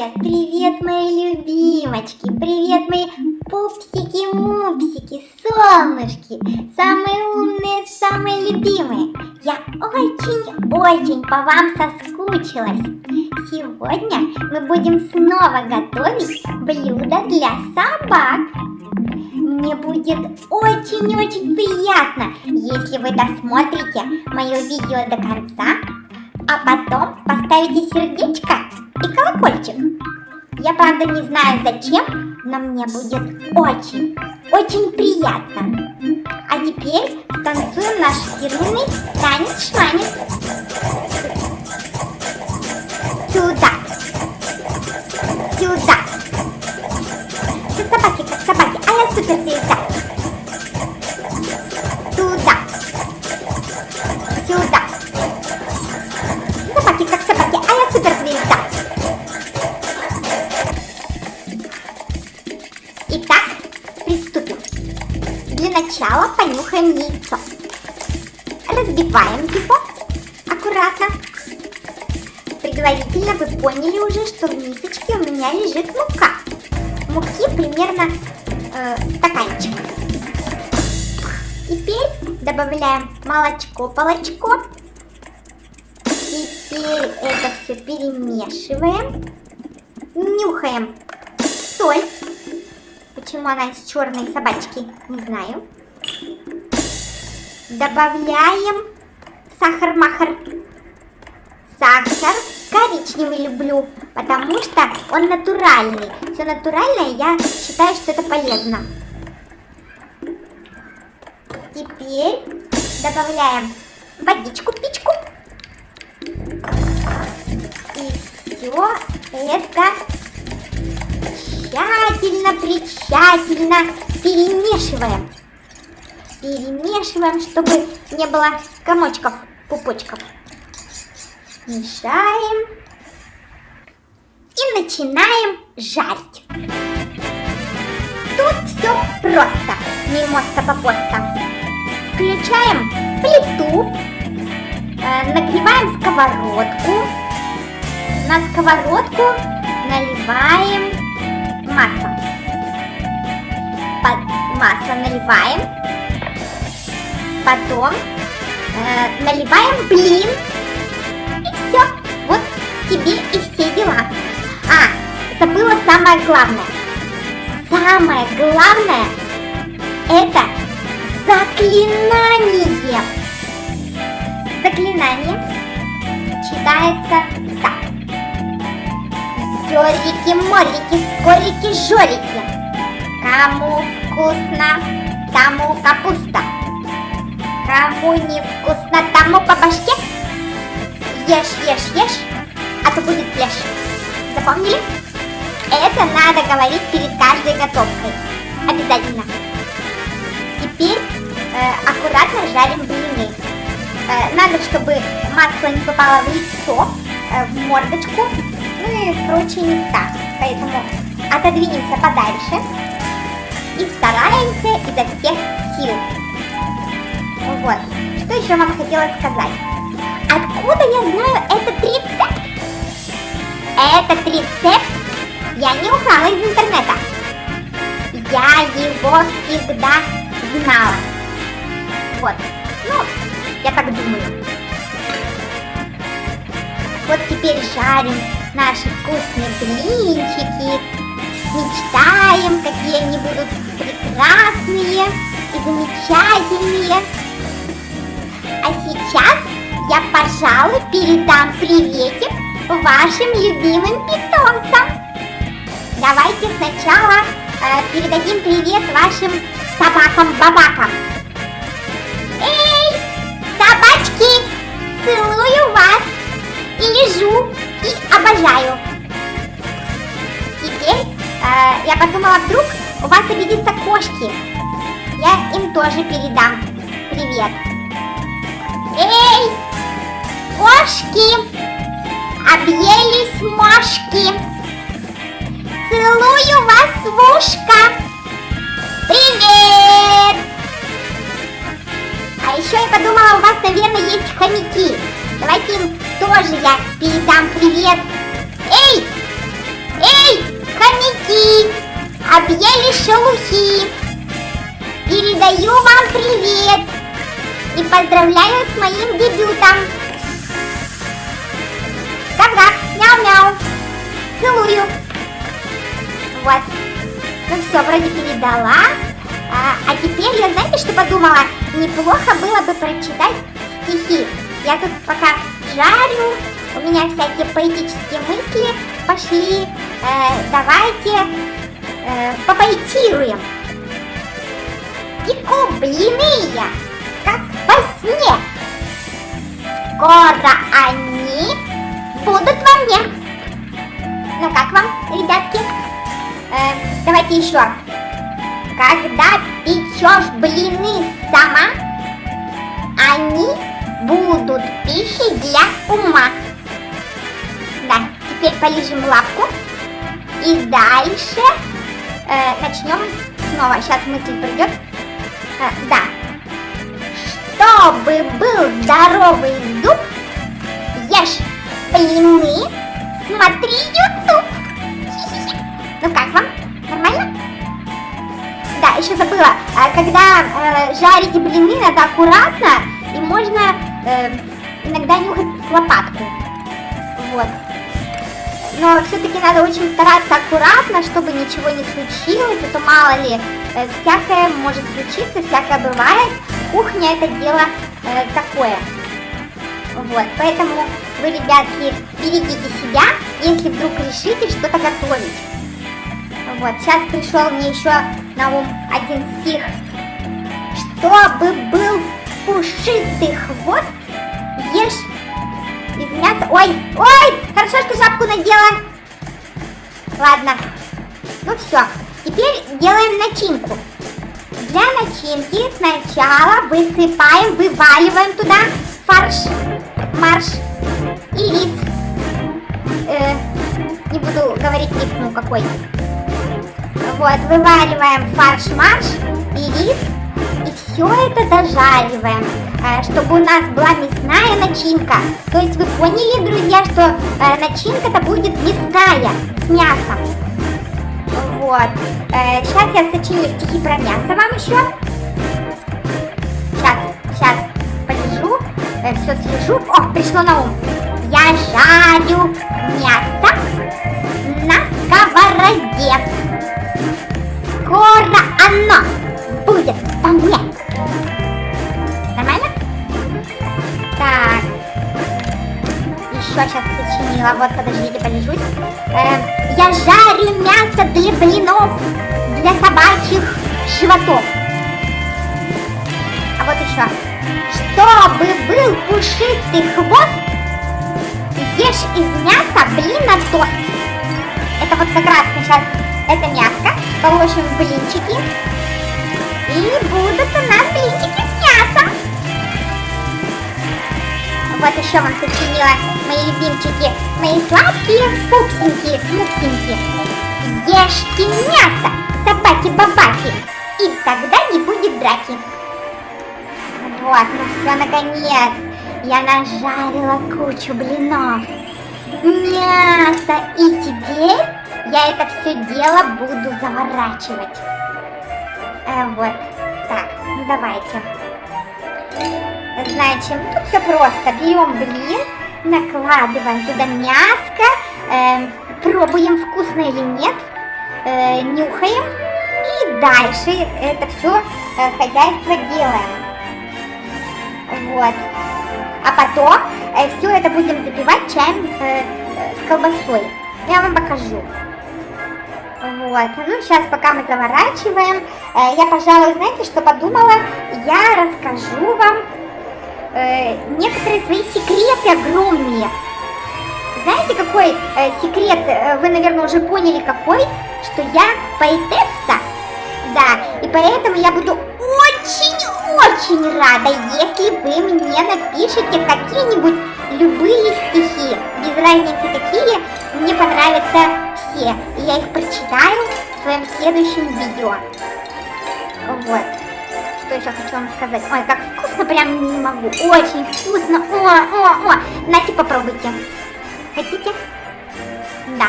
Привет, привет, мои любимочки, привет, мои пупсики-мупсики, солнышки, самые умные, самые любимые. Я очень-очень по вам соскучилась. Сегодня мы будем снова готовить блюдо для собак. Мне будет очень-очень приятно, если вы досмотрите мое видео до конца, а потом поставите сердечко и колокольчик. Я правда не знаю зачем, но мне будет очень, очень приятно. А теперь танцуем наш фирменный танец-шманец. Сюда. Сюда. Как собаки, как собаки. А я суперзвезда. Предварительно вы поняли уже, что в мисочке у меня лежит мука. Муки примерно э, стаканчик. Теперь добавляем молочко, полочко. Теперь это все перемешиваем. Нюхаем соль. Почему она из черной собачки, не знаю. Добавляем сахар-махар. Сахар коричневый люблю, потому что он натуральный. Все натуральное, я считаю, что это полезно. Теперь добавляем водичку-пичку. И все это тщательно, притщательно перемешиваем. Перемешиваем, чтобы не было комочков, пупочков. Мешаем. И начинаем жарить. Тут все просто, мимоста попоста. Включаем плиту, э, нагреваем сковородку. На сковородку наливаем масло. Под масло наливаем. Потом э, наливаем блин. Все. Вот тебе и все дела. А, забыла самое главное. Самое главное это заклинание. Заклинание читается так. Жорики, морики, скорики, жорики. Кому вкусно, тому капуста. Кому не вкусно, тому по башке. Ешь, ешь, ешь, а то будет пляж. Запомнили? Это надо говорить перед каждой готовкой. Обязательно. Теперь э, аккуратно жарим блины. Э, надо, чтобы масло не попало в лицо, э, в мордочку, ну и в прочие места. Поэтому отодвинемся подальше и стараемся изо всех сил. Вот. Что еще вам хотела сказать? Этот рецепт я не украла из интернета. Я его всегда знала. Вот. Ну, я так думаю. Вот теперь жарим наши вкусные блинчики. Мечтаем, какие они будут прекрасные и замечательные. А сейчас я, пожалуй, передам приветик вашим любимым питомцам. Давайте сначала э, передадим привет вашим собакам-бабакам. Эй, собачки, целую вас и лежу, и обожаю. Теперь э, я подумала, вдруг у вас обидятся кошки. Я им тоже передам привет. Эй, кошки, объелись мошки. Целую вас в ушко. Привет! А еще я подумала, у вас, наверное, есть хомяки. Давайте им тоже я передам привет. Эй, объели шелухи. Передаю вам привет и поздравляю с моим дебютом. Передала. А, а теперь я, знаете, что подумала? Неплохо было бы прочитать стихи. Я тут пока жарю, у меня всякие поэтические мысли пошли. Э, давайте э, попоэтируем. Теку блины я, как во сне. Скоро они будут во мне. Ну как вам, ребятки? Э, давайте еще. Когда печешь блины сама, они будут пищей для ума. Да, теперь полежим лапку. И дальше э, начнем снова. Сейчас мысль придет. Э, да. Чтобы был здоровый зуб, ешь блины, смотри YouTube. Ну как вам? Нормально? Еще забыла. А, когда э, жарите блины, надо аккуратно и можно э, иногда нюхать лопатку. Вот. Но все-таки надо очень стараться аккуратно, чтобы ничего не случилось, а то мало ли, э, всякое может случиться, всякое бывает. Кухня это дело э, такое. Вот, поэтому вы, ребятки, берегите себя, если вдруг решите что-то готовить. Вот, сейчас пришел мне еще на ум один стих. Чтобы был пушистый хвост, ешь из мяса... Ой, ой, хорошо, что шапку надела. Ладно, ну все, теперь делаем начинку. Для начинки сначала высыпаем, вываливаем туда фарш, марш и рис. Э, не буду говорить рис, ну какой. Вот, вываливаем фарш-марш и рис. И все это зажариваем, э, чтобы у нас была мясная начинка. То есть вы поняли, друзья, что э, начинка-то будет мясная, с мясом. Вот. Сейчас э, я сочиню стихи про мясо вам еще. Сейчас, сейчас, полежу, все слежу. О, пришло на ум. Я жарю мясо на сковороде оно будет по мне. Нормально? Так. Еще сейчас сочинила. Вот, подождите, полежусь. Э, я жарю мясо для блинов, для собачьих животов. А вот еще. Чтобы был пушистый хвост, ешь из мяса блина тост. Это вот как раз сейчас это мяско положим блинчики. И будут у нас блинчики с мясом. Вот еще вам сочинила мои любимчики, мои сладкие пупсинки, муксинки. Ешьте мясо, собаки-бабаки, и тогда не будет драки. Вот, ну все, наконец, я нажарила кучу блинов. Мясо, и теперь я это все дело буду заворачивать. Э, вот, так, ну давайте. Значит, тут все просто. Берем блин, накладываем туда мяско, э, пробуем, вкусно или нет, э, нюхаем. И дальше это все э, хозяйство делаем. Вот. А потом э, все это будем запивать чаем э, с колбасой. Я вам покажу. Вот, ну сейчас пока мы заворачиваем, э, я, пожалуй, знаете, что подумала? Я расскажу вам э, некоторые свои секреты огромные. Знаете, какой э, секрет, вы, наверное, уже поняли какой? Что я поэтесса, да, и поэтому я буду очень-очень рада, если вы мне напишите какие-нибудь любые стихи, без разницы какие, мне понравятся все, и я их прочитаю в своем следующем видео. Вот. Что еще хочу вам сказать? Ой, как вкусно, прям не могу. Очень вкусно. О, о, о. Нате, попробуйте. Хотите? Да.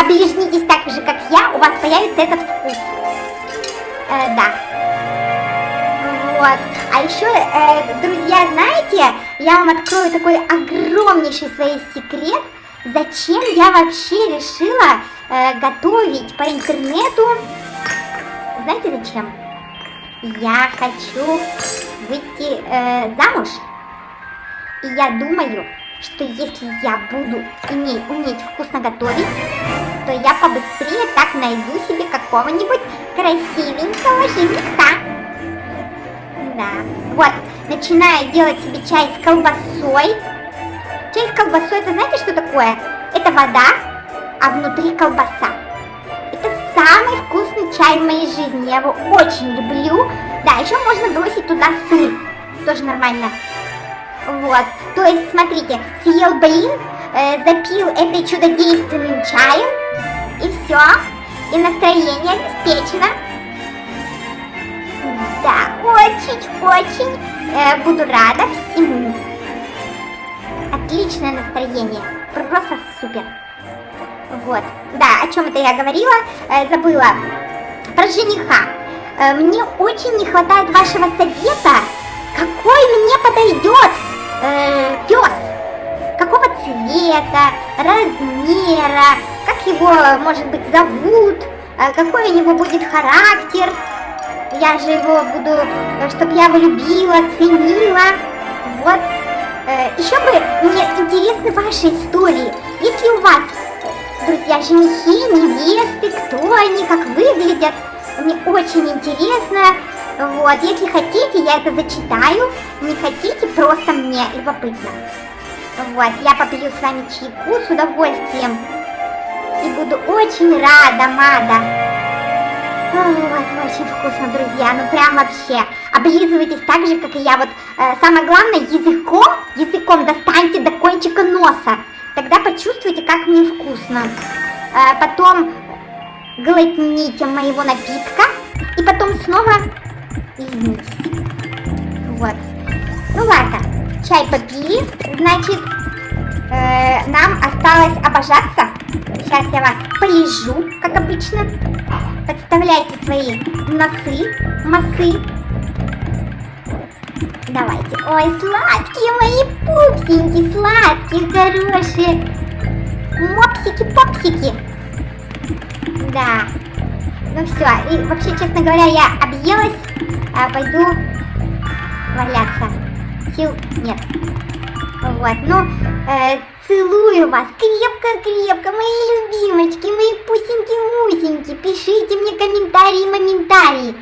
Оближнитесь так же, как я, у вас появится этот вкус. Э, да. Вот. А еще, э, друзья, знаете, я вам открою такой огромнейший свой секрет, зачем я вообще решила э, готовить по интернету. Знаете зачем? Я хочу выйти э, замуж. И я думаю, что если я буду иметь, уметь вкусно готовить, то я побыстрее так найду себе какого-нибудь красивенького жениха. Да. Вот, начинаю делать себе чай с колбасой. Чай с колбасой, это знаете, что такое? Это вода, а внутри колбаса. Это самый вкусный чай в моей жизни, я его очень люблю. Да, еще можно бросить туда сыр, тоже нормально. Вот, то есть, смотрите, съел блин, э, запил этой чудодейственным чаем, и все, и настроение обеспечено. Да, очень-очень э, буду рада всему. Отличное настроение, просто супер. Вот, да, о чем это я говорила, э, забыла. Про жениха. Э, мне очень не хватает вашего совета, какой мне подойдет э, пес. Какого цвета, размера, как его, может быть, зовут, э, какой у него будет характер. Я же его буду, э, чтобы я его любила, ценила. Вот. Э, еще бы мне интересны ваши истории. Если у вас, друзья, женихи, невесты, кто они, как выглядят, мне очень интересно. Вот, если хотите, я это зачитаю. Не хотите, просто мне любопытно. Вот, я попью с вами чайку с удовольствием. И буду очень рада, Мада. Вот, очень вкусно, друзья. Ну, прям вообще. Облизывайтесь так же, как и я. Вот, самое главное, языком, языком достаньте до кончика носа. Тогда почувствуйте, как мне вкусно. Э, потом глотните моего напитка. И потом снова извините. Вот. Ну ладно, чай попили, значит, э, нам осталось обожаться. Сейчас я вас полежу, как обычно. Подставляйте свои носы, массы. Давайте. Ой, сладкие мои пупсеньки, сладкие, хорошие. Мопсики-попсики. Да. Ну все, и вообще, честно говоря, я объелась, а пойду валяться. Сил нет. Вот, ну, э, целую вас крепко-крепко, мои любимочки, мои пусеньки-мусеньки. Пишите мне комментарии-моментарии.